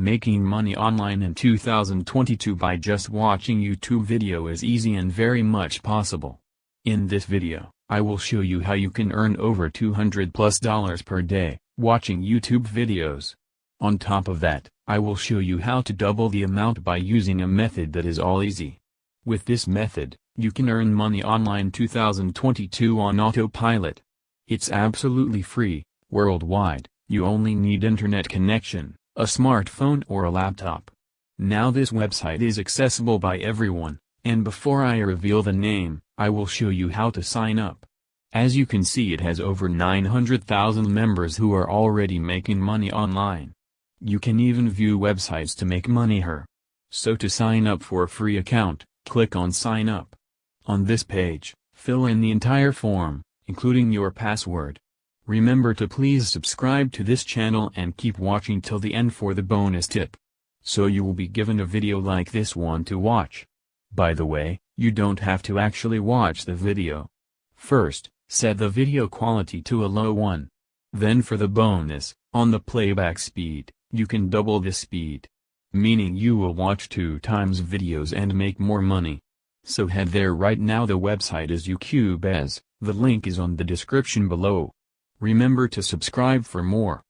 Making money online in 2022 by just watching YouTube video is easy and very much possible. In this video, I will show you how you can earn over 200 plus dollars per day, watching YouTube videos. On top of that, I will show you how to double the amount by using a method that is all easy. With this method, you can earn money online 2022 on autopilot. It's absolutely free, worldwide, you only need internet connection a smartphone or a laptop. Now this website is accessible by everyone, and before I reveal the name, I will show you how to sign up. As you can see it has over 900,000 members who are already making money online. You can even view websites to make money here. So to sign up for a free account, click on sign up. On this page, fill in the entire form, including your password. Remember to please subscribe to this channel and keep watching till the end for the bonus tip. So you will be given a video like this one to watch. By the way, you don't have to actually watch the video. First, set the video quality to a low one. Then for the bonus, on the playback speed, you can double the speed. Meaning you will watch two times videos and make more money. So head there right now the website is YouCubez, the link is on the description below. Remember to subscribe for more.